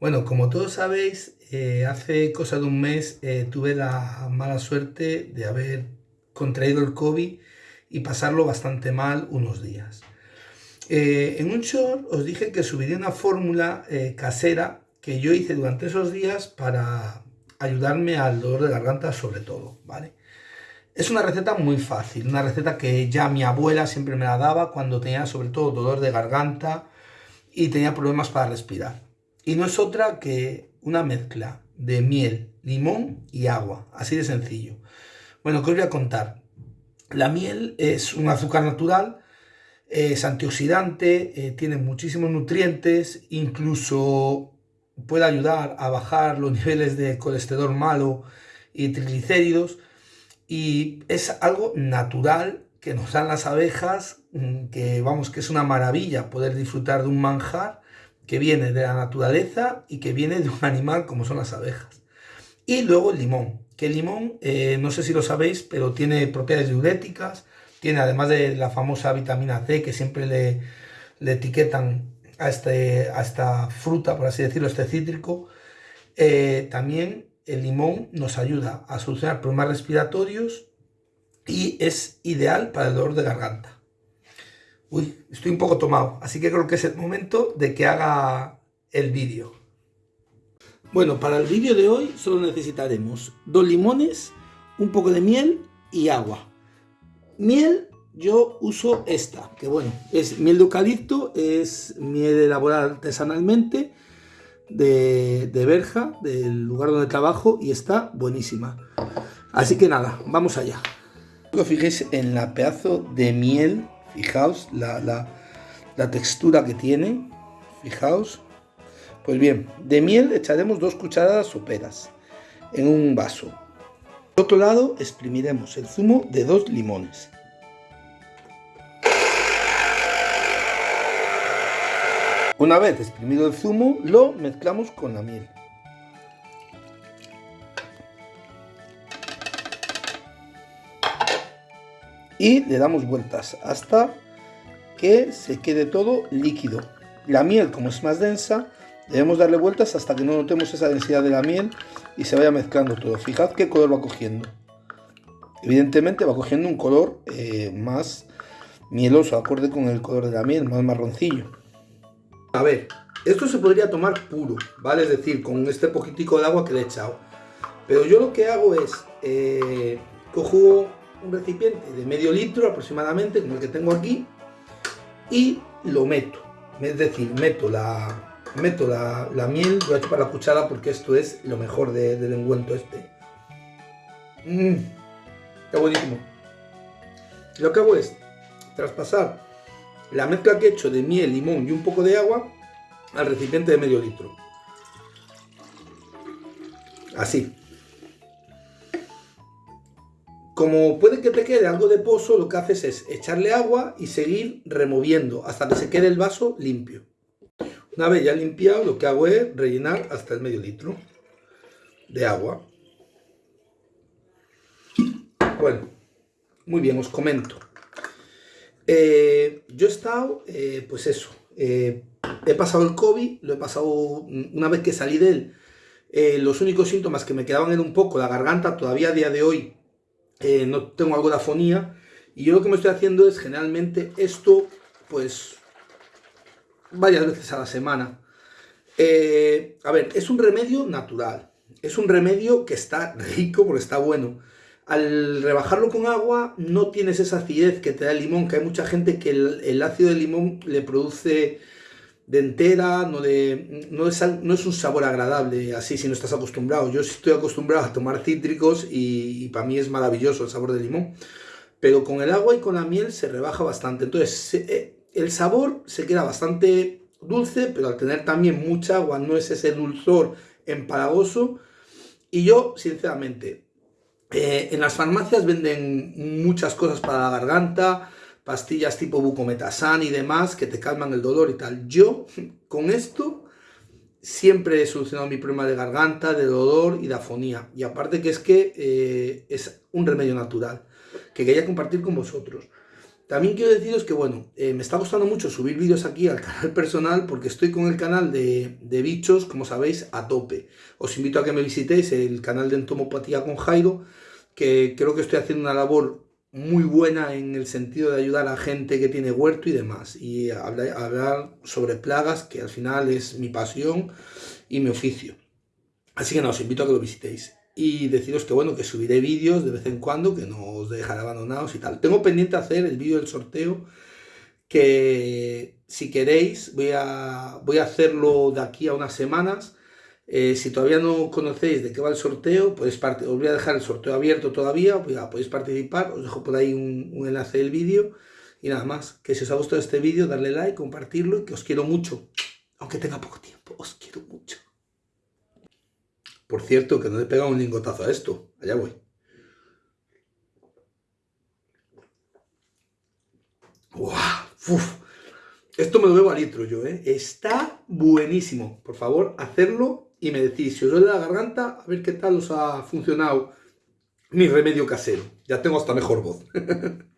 Bueno, como todos sabéis, eh, hace cosa de un mes eh, tuve la mala suerte de haber contraído el COVID y pasarlo bastante mal unos días. Eh, en un short os dije que subiría una fórmula casera que yo hice durante esos días para ayudarme al dolor de garganta sobre todo, ¿vale? Es una receta muy fácil, una receta que ya mi abuela siempre me la daba cuando tenía sobre todo dolor de garganta y tenía problemas para respirar. Y no es otra que una mezcla de miel, limón y agua, así de sencillo. Bueno, ¿qué os voy a contar? La miel es un azúcar natural, es antioxidante, eh, tiene muchísimos nutrientes, incluso puede ayudar a bajar los niveles de colesterol malo y triglicéridos y es algo natural que nos dan las abejas, mm, que vamos, que es una maravilla poder disfrutar de un manjar que viene de la naturaleza y que viene de un animal como son las abejas. Y luego el limón, que el limón, eh, no sé si lo sabéis, pero tiene propiedades diuréticas, tiene además de la famosa vitamina C que siempre le, etiquetan a, este, a esta fruta, por así decirlo, este cítrico, eh, también el limón nos ayuda a solucionar problemas respiratorios y es ideal para el dolor de garganta. Uy, estoy un poco tomado, así que creo que es el momento de que haga el vídeo. Bueno, para el vídeo de hoy solo necesitaremos dos limones, un poco de miel y agua. Miel, yo uso esta, que bueno, es miel de eucalipto, es miel elaborada artesanalmente de, de Berja, del lugar donde trabajo, y está buenísima. Así que nada, vamos allá. Fijéis en la pedazo de miel Fijaos la, textura que tiene. Fijaos. Pues bien, de miel echaremos dos cucharadas soperas en un vaso. Por otro lado, exprimiremos el zumo de dos limones. Una vez exprimido el zumo, lo mezclamos con la miel. Y le damos vueltas hasta que se quede todo líquido. La miel, como es más densa, debemos darle vueltas hasta que no notemos esa densidad de la miel y se vaya mezclando todo. Fijad qué color va cogiendo. Evidentemente va cogiendo un color eh, más mieloso, acorde con el color de la miel, más marroncillo. A ver, esto se podría tomar puro, ¿vale? Es decir, con este poquitico de agua que le he echado. Pero yo lo que hago es, eh, cojo un recipiente de medio litro aproximadamente, como el que tengo aquí, y lo meto. Es decir, meto la, meto la, miel, voy a chupar la cuchara porque esto es lo mejor del enguento este. Mmm, está buenísimo. Lo que hago es traspasar la mezcla que he hecho de miel, limón y un poco de agua al recipiente de medio litro. Así. Como puede que te quede algo de pozo, lo que haces es echarle agua y seguir removiendo hasta que se quede el vaso limpio. Una vez ya limpiado, lo que hago es rellenar hasta el medio litro de agua. Bueno, muy bien, os comento. Eh, yo he estado, eh, pues eso, eh, he pasado el COVID, lo he pasado una vez que salí de él. los únicos síntomas que me quedaban eran un poco la garganta, todavía a día de hoy eh, no tengo algo de afonía, y yo lo que me estoy haciendo es generalmente esto, pues, varias veces a la semana. Eh, a ver, es un remedio natural, es un remedio que está rico porque está bueno. Al rebajarlo con agua no tienes esa acidez que te da el limón, que hay mucha gente que el, ácido del limón le produce de entera, no, de, no, es, no es un sabor agradable así si no estás acostumbrado. Yo estoy acostumbrado a tomar cítricos y, para mí es maravilloso el sabor del limón. Pero con el agua y con la miel se rebaja bastante. Entonces eh, el sabor se queda bastante dulce, pero al tener también mucha agua no es ese dulzor empalagoso. Y yo, sinceramente, eh, en las farmacias venden muchas cosas para la garganta, pastillas tipo bucometasan y demás que te calman el dolor y tal. Yo con esto siempre he solucionado mi problema de garganta, de dolor y de afonía. Y aparte que es que eh, es un remedio natural que quería compartir con vosotros. También quiero deciros que, bueno, eh, me está gustando mucho subir vídeos aquí al canal personal porque estoy con el canal de, de, bichos, como sabéis, a tope. Os invito a que me visitéis el canal de entomopatía con Jairo, que creo que estoy haciendo una labor muy buena en el sentido de ayudar a gente que tiene huerto y demás. Y hablar, sobre plagas, que al final es mi pasión y mi oficio. Así que no, os invito a que lo visitéis y deciros que bueno, que subiré vídeos de vez en cuando, que no os dejaré abandonados y tal. Tengo pendiente hacer el vídeo del sorteo, que si queréis voy a, voy a hacerlo de aquí a unas semanas. Eh, si todavía no conocéis de qué va el sorteo, parte, os voy a dejar el sorteo abierto todavía, podéis participar, os dejo por ahí un, enlace del vídeo. Y nada más, que si os ha gustado este vídeo, darle like, compartirlo y que os quiero mucho. Aunque tenga poco tiempo, os quiero mucho. Por cierto, que no le he pegado un lingotazo a esto. Allá voy. ¡Uf! Esto me lo bebo a litro yo, ¿eh? Está buenísimo. Por favor, hacerlo y me decís si os duele la garganta, a ver qué tal os ha funcionado mi remedio casero. Ya tengo hasta mejor voz.